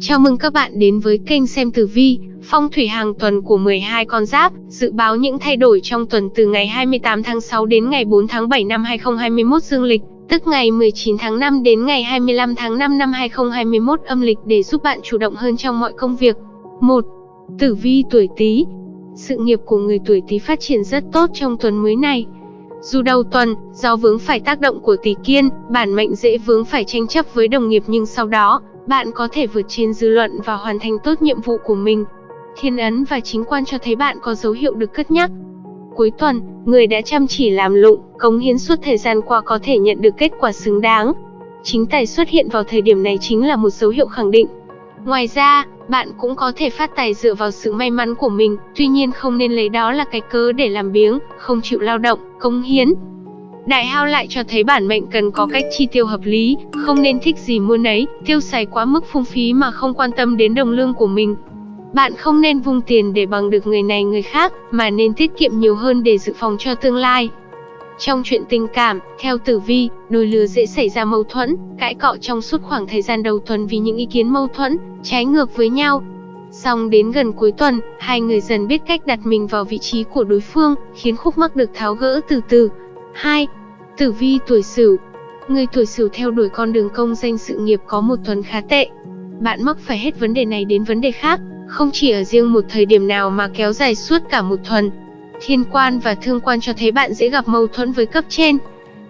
Chào mừng các bạn đến với kênh xem tử vi, phong thủy hàng tuần của 12 con giáp, dự báo những thay đổi trong tuần từ ngày 28 tháng 6 đến ngày 4 tháng 7 năm 2021 dương lịch, tức ngày 19 tháng 5 đến ngày 25 tháng 5 năm 2021 âm lịch để giúp bạn chủ động hơn trong mọi công việc. 1. Tử vi tuổi Tý. Sự nghiệp của người tuổi Tý phát triển rất tốt trong tuần mới này. Dù đầu tuần, do vướng phải tác động của tỷ kiên, bản mệnh dễ vướng phải tranh chấp với đồng nghiệp nhưng sau đó, bạn có thể vượt trên dư luận và hoàn thành tốt nhiệm vụ của mình. Thiên ấn và chính quan cho thấy bạn có dấu hiệu được cất nhắc. Cuối tuần, người đã chăm chỉ làm lụng, cống hiến suốt thời gian qua có thể nhận được kết quả xứng đáng. Chính tài xuất hiện vào thời điểm này chính là một dấu hiệu khẳng định. Ngoài ra, bạn cũng có thể phát tài dựa vào sự may mắn của mình, tuy nhiên không nên lấy đó là cái cớ để làm biếng, không chịu lao động, cống hiến. Đại hao lại cho thấy bản mệnh cần có cách chi tiêu hợp lý, không nên thích gì mua nấy, tiêu xài quá mức phung phí mà không quan tâm đến đồng lương của mình. Bạn không nên vung tiền để bằng được người này người khác, mà nên tiết kiệm nhiều hơn để dự phòng cho tương lai. Trong chuyện tình cảm, theo tử vi, đôi lứa dễ xảy ra mâu thuẫn, cãi cọ trong suốt khoảng thời gian đầu tuần vì những ý kiến mâu thuẫn, trái ngược với nhau. song đến gần cuối tuần, hai người dần biết cách đặt mình vào vị trí của đối phương, khiến khúc mắc được tháo gỡ từ từ. 2. Tử vi tuổi Sửu. Người tuổi Sửu theo đuổi con đường công danh sự nghiệp có một tuần khá tệ. Bạn mắc phải hết vấn đề này đến vấn đề khác, không chỉ ở riêng một thời điểm nào mà kéo dài suốt cả một tuần. Thiên quan và thương quan cho thấy bạn dễ gặp mâu thuẫn với cấp trên.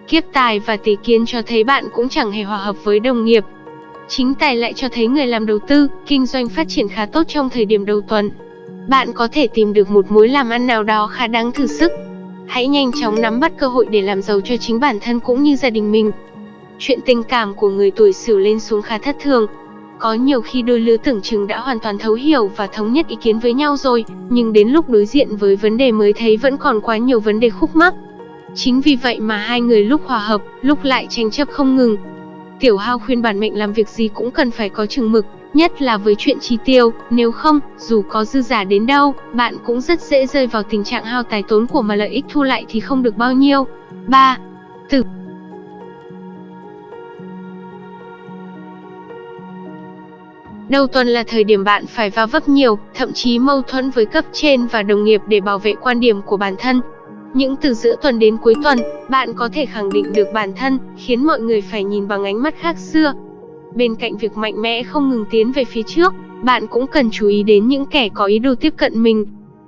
Kiếp tài và tỷ kiến cho thấy bạn cũng chẳng hề hòa hợp với đồng nghiệp. Chính tài lại cho thấy người làm đầu tư, kinh doanh phát triển khá tốt trong thời điểm đầu tuần. Bạn có thể tìm được một mối làm ăn nào đó khá đáng thử sức. Hãy nhanh chóng nắm bắt cơ hội để làm giàu cho chính bản thân cũng như gia đình mình. Chuyện tình cảm của người tuổi Sửu lên xuống khá thất thường, có nhiều khi đôi lứa tưởng chừng đã hoàn toàn thấu hiểu và thống nhất ý kiến với nhau rồi, nhưng đến lúc đối diện với vấn đề mới thấy vẫn còn quá nhiều vấn đề khúc mắc. Chính vì vậy mà hai người lúc hòa hợp, lúc lại tranh chấp không ngừng. Tiểu Hao khuyên bản mệnh làm việc gì cũng cần phải có chừng mực, nhất là với chuyện chi tiêu, nếu không, dù có dư giả đến đâu, bạn cũng rất dễ rơi vào tình trạng hao tài tốn của mà lợi ích thu lại thì không được bao nhiêu. 3. Tử Đầu tuần là thời điểm bạn phải va vấp nhiều, thậm chí mâu thuẫn với cấp trên và đồng nghiệp để bảo vệ quan điểm của bản thân. Những từ giữa tuần đến cuối tuần, bạn có thể khẳng định được bản thân, khiến mọi người phải nhìn bằng ánh mắt khác xưa. Bên cạnh việc mạnh mẽ không ngừng tiến về phía trước, bạn cũng cần chú ý đến những kẻ có ý đồ tiếp cận mình.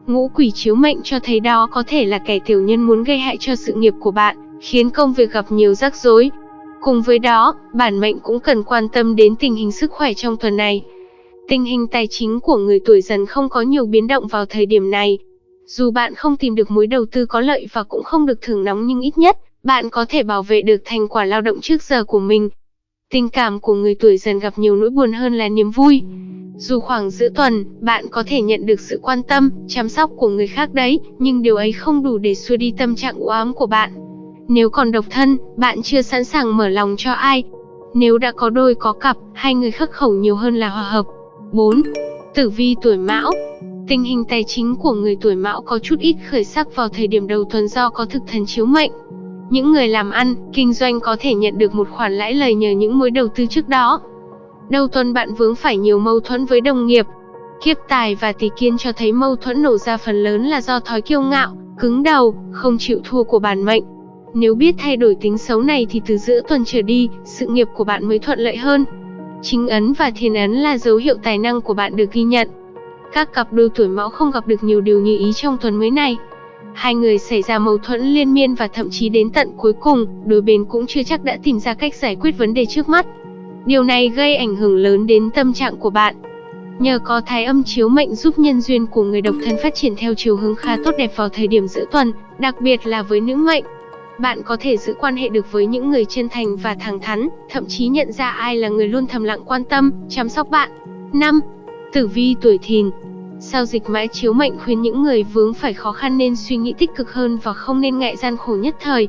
Ngũ quỷ chiếu mệnh cho thấy đó có thể là kẻ tiểu nhân muốn gây hại cho sự nghiệp của bạn, khiến công việc gặp nhiều rắc rối, Cùng với đó, bản mệnh cũng cần quan tâm đến tình hình sức khỏe trong tuần này. Tình hình tài chính của người tuổi dần không có nhiều biến động vào thời điểm này. Dù bạn không tìm được mối đầu tư có lợi và cũng không được thưởng nóng nhưng ít nhất, bạn có thể bảo vệ được thành quả lao động trước giờ của mình. Tình cảm của người tuổi dần gặp nhiều nỗi buồn hơn là niềm vui. Dù khoảng giữa tuần, bạn có thể nhận được sự quan tâm, chăm sóc của người khác đấy, nhưng điều ấy không đủ để xua đi tâm trạng u ám của bạn. Nếu còn độc thân, bạn chưa sẵn sàng mở lòng cho ai. Nếu đã có đôi có cặp, hai người khắc khẩu nhiều hơn là hòa hợp. 4. Tử vi tuổi Mão Tình hình tài chính của người tuổi Mão có chút ít khởi sắc vào thời điểm đầu tuần do có thực thần chiếu mệnh. Những người làm ăn, kinh doanh có thể nhận được một khoản lãi lời nhờ những mối đầu tư trước đó. Đầu tuần bạn vướng phải nhiều mâu thuẫn với đồng nghiệp. Kiếp tài và tỷ kiên cho thấy mâu thuẫn nổ ra phần lớn là do thói kiêu ngạo, cứng đầu, không chịu thua của bản mệnh. Nếu biết thay đổi tính xấu này thì từ giữa tuần trở đi, sự nghiệp của bạn mới thuận lợi hơn. Chính ấn và thiên ấn là dấu hiệu tài năng của bạn được ghi nhận. Các cặp đôi tuổi mão không gặp được nhiều điều như ý trong tuần mới này. Hai người xảy ra mâu thuẫn liên miên và thậm chí đến tận cuối cùng, đôi bên cũng chưa chắc đã tìm ra cách giải quyết vấn đề trước mắt. Điều này gây ảnh hưởng lớn đến tâm trạng của bạn. Nhờ có thái âm chiếu mệnh giúp nhân duyên của người độc thân phát triển theo chiều hướng khá tốt đẹp vào thời điểm giữa tuần, đặc biệt là với nữ mệnh. Bạn có thể giữ quan hệ được với những người chân thành và thẳng thắn, thậm chí nhận ra ai là người luôn thầm lặng quan tâm, chăm sóc bạn. 5. Tử vi tuổi thìn Sao dịch mãi chiếu mệnh khuyên những người vướng phải khó khăn nên suy nghĩ tích cực hơn và không nên ngại gian khổ nhất thời.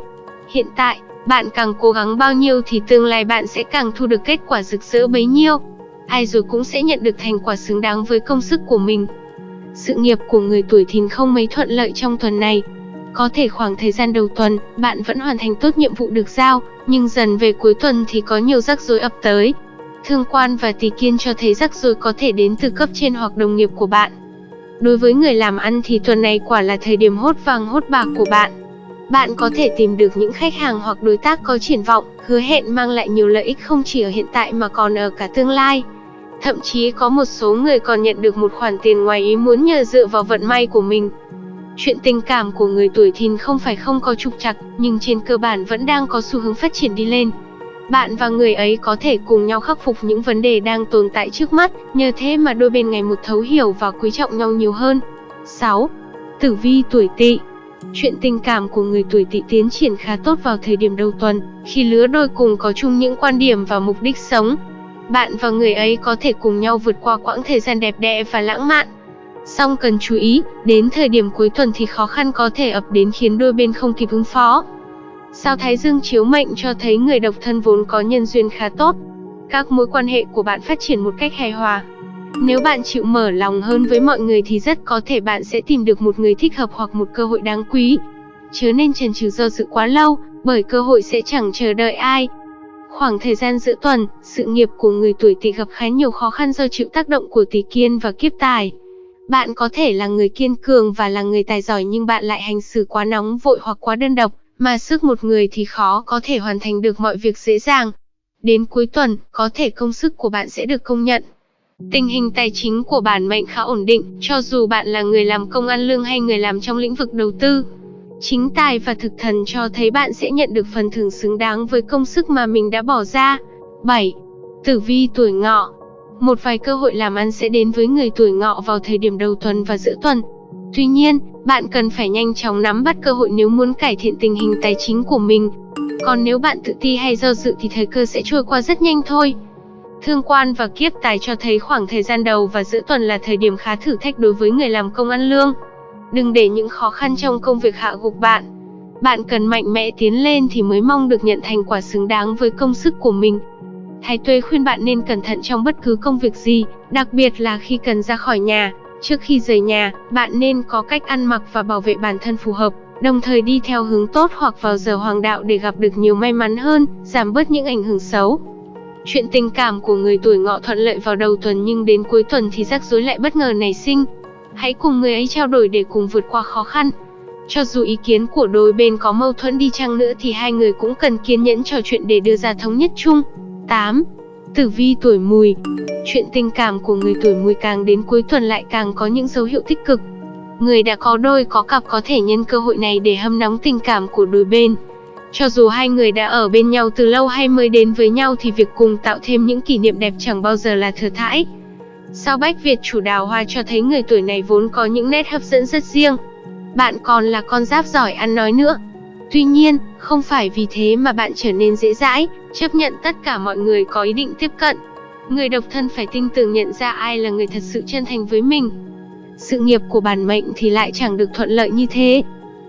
Hiện tại, bạn càng cố gắng bao nhiêu thì tương lai bạn sẽ càng thu được kết quả rực rỡ bấy nhiêu. Ai rồi cũng sẽ nhận được thành quả xứng đáng với công sức của mình. Sự nghiệp của người tuổi thìn không mấy thuận lợi trong tuần này, có thể khoảng thời gian đầu tuần, bạn vẫn hoàn thành tốt nhiệm vụ được giao, nhưng dần về cuối tuần thì có nhiều rắc rối ập tới. Thương quan và tỷ kiên cho thấy rắc rối có thể đến từ cấp trên hoặc đồng nghiệp của bạn. Đối với người làm ăn thì tuần này quả là thời điểm hốt vàng hốt bạc của bạn. Bạn có thể tìm được những khách hàng hoặc đối tác có triển vọng, hứa hẹn mang lại nhiều lợi ích không chỉ ở hiện tại mà còn ở cả tương lai. Thậm chí có một số người còn nhận được một khoản tiền ngoài ý muốn nhờ dựa vào vận may của mình. Chuyện tình cảm của người tuổi thìn không phải không có trục trặc, nhưng trên cơ bản vẫn đang có xu hướng phát triển đi lên. Bạn và người ấy có thể cùng nhau khắc phục những vấn đề đang tồn tại trước mắt, nhờ thế mà đôi bên ngày một thấu hiểu và quý trọng nhau nhiều hơn. 6. Tử vi tuổi Tỵ Chuyện tình cảm của người tuổi Tỵ tiến triển khá tốt vào thời điểm đầu tuần, khi lứa đôi cùng có chung những quan điểm và mục đích sống. Bạn và người ấy có thể cùng nhau vượt qua quãng thời gian đẹp đẽ và lãng mạn. Song cần chú ý, đến thời điểm cuối tuần thì khó khăn có thể ập đến khiến đôi bên không kịp ứng phó. Sao Thái Dương chiếu mệnh cho thấy người độc thân vốn có nhân duyên khá tốt. Các mối quan hệ của bạn phát triển một cách hài hòa. Nếu bạn chịu mở lòng hơn với mọi người thì rất có thể bạn sẽ tìm được một người thích hợp hoặc một cơ hội đáng quý. Chớ nên chần chừ do dự quá lâu, bởi cơ hội sẽ chẳng chờ đợi ai. Khoảng thời gian giữa tuần, sự nghiệp của người tuổi Tỵ gặp khá nhiều khó khăn do chịu tác động của Tỵ Kiên và kiếp tài. Bạn có thể là người kiên cường và là người tài giỏi nhưng bạn lại hành xử quá nóng vội hoặc quá đơn độc, mà sức một người thì khó có thể hoàn thành được mọi việc dễ dàng. Đến cuối tuần, có thể công sức của bạn sẽ được công nhận. Tình hình tài chính của bản mệnh khá ổn định, cho dù bạn là người làm công ăn lương hay người làm trong lĩnh vực đầu tư. Chính tài và thực thần cho thấy bạn sẽ nhận được phần thưởng xứng đáng với công sức mà mình đã bỏ ra. 7. Tử vi tuổi ngọ một vài cơ hội làm ăn sẽ đến với người tuổi ngọ vào thời điểm đầu tuần và giữa tuần. Tuy nhiên, bạn cần phải nhanh chóng nắm bắt cơ hội nếu muốn cải thiện tình hình tài chính của mình. Còn nếu bạn tự ti hay do dự thì thời cơ sẽ trôi qua rất nhanh thôi. Thương quan và kiếp tài cho thấy khoảng thời gian đầu và giữa tuần là thời điểm khá thử thách đối với người làm công ăn lương. Đừng để những khó khăn trong công việc hạ gục bạn. Bạn cần mạnh mẽ tiến lên thì mới mong được nhận thành quả xứng đáng với công sức của mình. Thái Tuế khuyên bạn nên cẩn thận trong bất cứ công việc gì, đặc biệt là khi cần ra khỏi nhà. Trước khi rời nhà, bạn nên có cách ăn mặc và bảo vệ bản thân phù hợp, đồng thời đi theo hướng tốt hoặc vào giờ hoàng đạo để gặp được nhiều may mắn hơn, giảm bớt những ảnh hưởng xấu. Chuyện tình cảm của người tuổi ngọ thuận lợi vào đầu tuần nhưng đến cuối tuần thì rắc rối lại bất ngờ nảy sinh. Hãy cùng người ấy trao đổi để cùng vượt qua khó khăn. Cho dù ý kiến của đôi bên có mâu thuẫn đi chăng nữa thì hai người cũng cần kiên nhẫn trò chuyện để đưa ra thống nhất chung. 8. Tử vi tuổi mùi Chuyện tình cảm của người tuổi mùi càng đến cuối tuần lại càng có những dấu hiệu tích cực. Người đã có đôi, có cặp có thể nhân cơ hội này để hâm nóng tình cảm của đôi bên. Cho dù hai người đã ở bên nhau từ lâu hay mới đến với nhau thì việc cùng tạo thêm những kỷ niệm đẹp chẳng bao giờ là thừa thãi. Sao Bách Việt chủ đào hoa cho thấy người tuổi này vốn có những nét hấp dẫn rất riêng. Bạn còn là con giáp giỏi ăn nói nữa. Tuy nhiên, không phải vì thế mà bạn trở nên dễ dãi, chấp nhận tất cả mọi người có ý định tiếp cận. Người độc thân phải tin tưởng nhận ra ai là người thật sự chân thành với mình. Sự nghiệp của bản mệnh thì lại chẳng được thuận lợi như thế.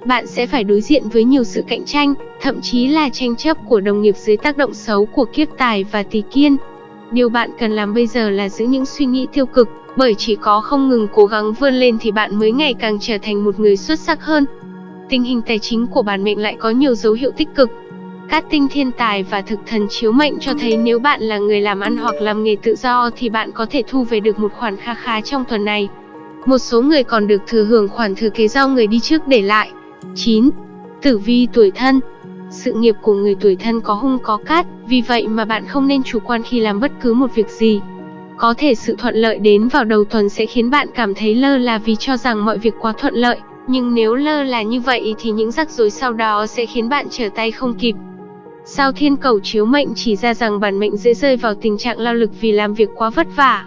Bạn sẽ phải đối diện với nhiều sự cạnh tranh, thậm chí là tranh chấp của đồng nghiệp dưới tác động xấu của kiếp tài và tỷ kiên. Điều bạn cần làm bây giờ là giữ những suy nghĩ tiêu cực, bởi chỉ có không ngừng cố gắng vươn lên thì bạn mới ngày càng trở thành một người xuất sắc hơn. Tình hình tài chính của bản mệnh lại có nhiều dấu hiệu tích cực, Cát tinh thiên tài và thực thần chiếu mệnh cho thấy nếu bạn là người làm ăn hoặc làm nghề tự do thì bạn có thể thu về được một khoản kha khá trong tuần này. Một số người còn được thừa hưởng khoản thừa kế do người đi trước để lại. 9. Tử vi tuổi thân Sự nghiệp của người tuổi thân có hung có cát, vì vậy mà bạn không nên chủ quan khi làm bất cứ một việc gì. Có thể sự thuận lợi đến vào đầu tuần sẽ khiến bạn cảm thấy lơ là vì cho rằng mọi việc quá thuận lợi, nhưng nếu lơ là như vậy thì những rắc rối sau đó sẽ khiến bạn trở tay không kịp. Sao thiên cầu chiếu mệnh chỉ ra rằng bản mệnh dễ rơi vào tình trạng lao lực vì làm việc quá vất vả.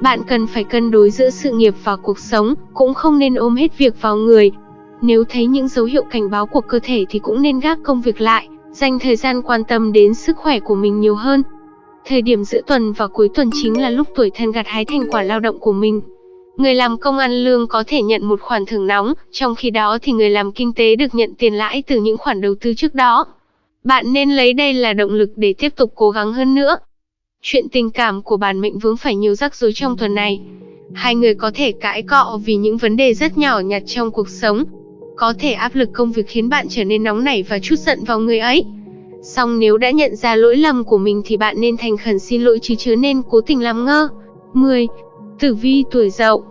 Bạn cần phải cân đối giữa sự nghiệp và cuộc sống, cũng không nên ôm hết việc vào người. Nếu thấy những dấu hiệu cảnh báo của cơ thể thì cũng nên gác công việc lại, dành thời gian quan tâm đến sức khỏe của mình nhiều hơn. Thời điểm giữa tuần và cuối tuần chính là lúc tuổi thân gặt hái thành quả lao động của mình. Người làm công ăn lương có thể nhận một khoản thưởng nóng, trong khi đó thì người làm kinh tế được nhận tiền lãi từ những khoản đầu tư trước đó. Bạn nên lấy đây là động lực để tiếp tục cố gắng hơn nữa. Chuyện tình cảm của bản mệnh vướng phải nhiều rắc rối trong tuần này. Hai người có thể cãi cọ vì những vấn đề rất nhỏ nhặt trong cuộc sống. Có thể áp lực công việc khiến bạn trở nên nóng nảy và chút giận vào người ấy. Song nếu đã nhận ra lỗi lầm của mình thì bạn nên thành khẩn xin lỗi chứ chớ nên cố tình làm ngơ. 10. Tử vi tuổi Dậu.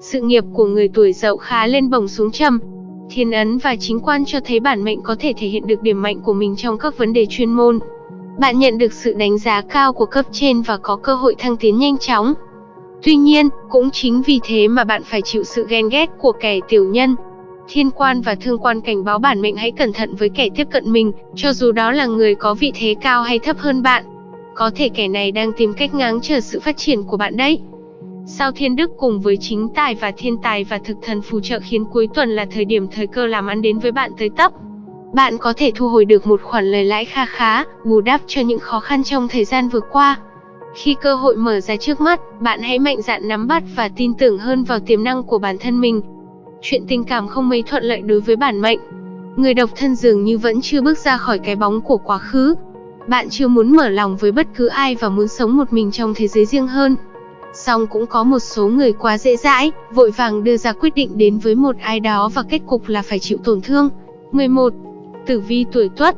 Sự nghiệp của người tuổi Dậu khá lên bổng xuống trầm. Thiên ấn và chính quan cho thấy bản mệnh có thể thể hiện được điểm mạnh của mình trong các vấn đề chuyên môn. Bạn nhận được sự đánh giá cao của cấp trên và có cơ hội thăng tiến nhanh chóng. Tuy nhiên, cũng chính vì thế mà bạn phải chịu sự ghen ghét của kẻ tiểu nhân. Thiên quan và thương quan cảnh báo bản mệnh hãy cẩn thận với kẻ tiếp cận mình, cho dù đó là người có vị thế cao hay thấp hơn bạn. Có thể kẻ này đang tìm cách ngáng trở sự phát triển của bạn đấy. Sao thiên đức cùng với chính tài và thiên tài và thực thần phù trợ khiến cuối tuần là thời điểm thời cơ làm ăn đến với bạn tới tấp. Bạn có thể thu hồi được một khoản lời lãi kha khá, bù đắp cho những khó khăn trong thời gian vừa qua. Khi cơ hội mở ra trước mắt, bạn hãy mạnh dạn nắm bắt và tin tưởng hơn vào tiềm năng của bản thân mình. Chuyện tình cảm không mấy thuận lợi đối với bản mệnh. Người độc thân dường như vẫn chưa bước ra khỏi cái bóng của quá khứ. Bạn chưa muốn mở lòng với bất cứ ai và muốn sống một mình trong thế giới riêng hơn. Song cũng có một số người quá dễ dãi, vội vàng đưa ra quyết định đến với một ai đó và kết cục là phải chịu tổn thương. 11. Tử vi tuổi Tuất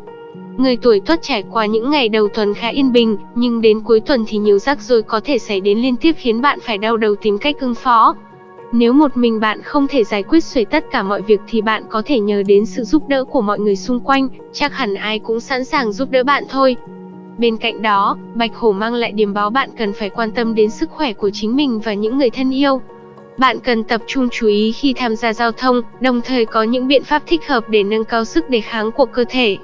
Người tuổi Tuất trải qua những ngày đầu tuần khá yên bình, nhưng đến cuối tuần thì nhiều rắc rối có thể xảy đến liên tiếp khiến bạn phải đau đầu tìm cách ứng phó. Nếu một mình bạn không thể giải quyết xuể tất cả mọi việc thì bạn có thể nhờ đến sự giúp đỡ của mọi người xung quanh, chắc hẳn ai cũng sẵn sàng giúp đỡ bạn thôi. Bên cạnh đó, Bạch Hổ mang lại điểm báo bạn cần phải quan tâm đến sức khỏe của chính mình và những người thân yêu. Bạn cần tập trung chú ý khi tham gia giao thông, đồng thời có những biện pháp thích hợp để nâng cao sức đề kháng của cơ thể.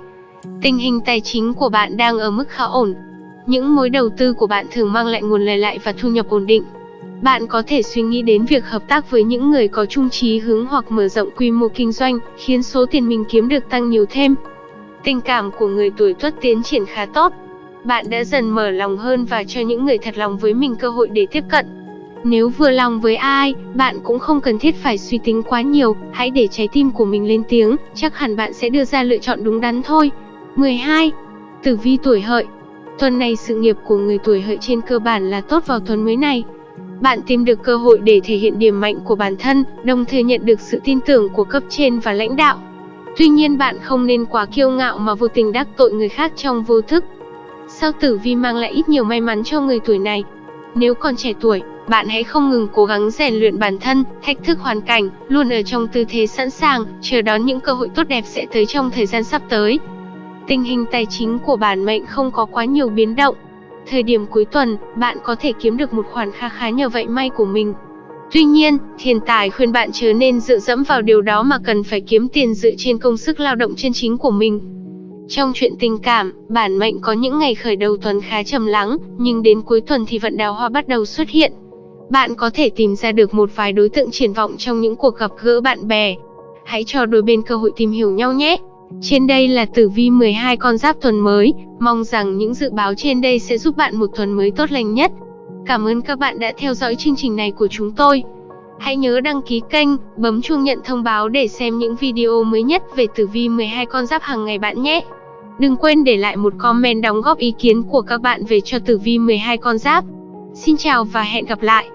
Tình hình tài chính của bạn đang ở mức khá ổn. Những mối đầu tư của bạn thường mang lại nguồn lời lại và thu nhập ổn định. Bạn có thể suy nghĩ đến việc hợp tác với những người có chung chí hướng hoặc mở rộng quy mô kinh doanh, khiến số tiền mình kiếm được tăng nhiều thêm. Tình cảm của người tuổi Tuất tiến triển khá tốt. Bạn đã dần mở lòng hơn và cho những người thật lòng với mình cơ hội để tiếp cận. Nếu vừa lòng với ai, bạn cũng không cần thiết phải suy tính quá nhiều, hãy để trái tim của mình lên tiếng, chắc hẳn bạn sẽ đưa ra lựa chọn đúng đắn thôi. 12. Tử vi tuổi hợi Tuần này sự nghiệp của người tuổi hợi trên cơ bản là tốt vào tuần mới này. Bạn tìm được cơ hội để thể hiện điểm mạnh của bản thân, đồng thời nhận được sự tin tưởng của cấp trên và lãnh đạo. Tuy nhiên bạn không nên quá kiêu ngạo mà vô tình đắc tội người khác trong vô thức. Sao tử vi mang lại ít nhiều may mắn cho người tuổi này? Nếu còn trẻ tuổi, bạn hãy không ngừng cố gắng rèn luyện bản thân, thách thức hoàn cảnh, luôn ở trong tư thế sẵn sàng, chờ đón những cơ hội tốt đẹp sẽ tới trong thời gian sắp tới. Tình hình tài chính của bản mệnh không có quá nhiều biến động. Thời điểm cuối tuần, bạn có thể kiếm được một khoản kha khá nhờ vậy may của mình. Tuy nhiên, thiên tài khuyên bạn chớ nên dựa dẫm vào điều đó mà cần phải kiếm tiền dựa trên công sức lao động chân chính của mình. Trong chuyện tình cảm, bản mệnh có những ngày khởi đầu tuần khá trầm lắng, nhưng đến cuối tuần thì vận đào hoa bắt đầu xuất hiện. Bạn có thể tìm ra được một vài đối tượng triển vọng trong những cuộc gặp gỡ bạn bè. Hãy cho đôi bên cơ hội tìm hiểu nhau nhé. Trên đây là tử vi 12 con giáp tuần mới, mong rằng những dự báo trên đây sẽ giúp bạn một tuần mới tốt lành nhất. Cảm ơn các bạn đã theo dõi chương trình này của chúng tôi. Hãy nhớ đăng ký kênh, bấm chuông nhận thông báo để xem những video mới nhất về tử vi 12 con giáp hàng ngày bạn nhé. Đừng quên để lại một comment đóng góp ý kiến của các bạn về cho tử vi 12 con giáp. Xin chào và hẹn gặp lại.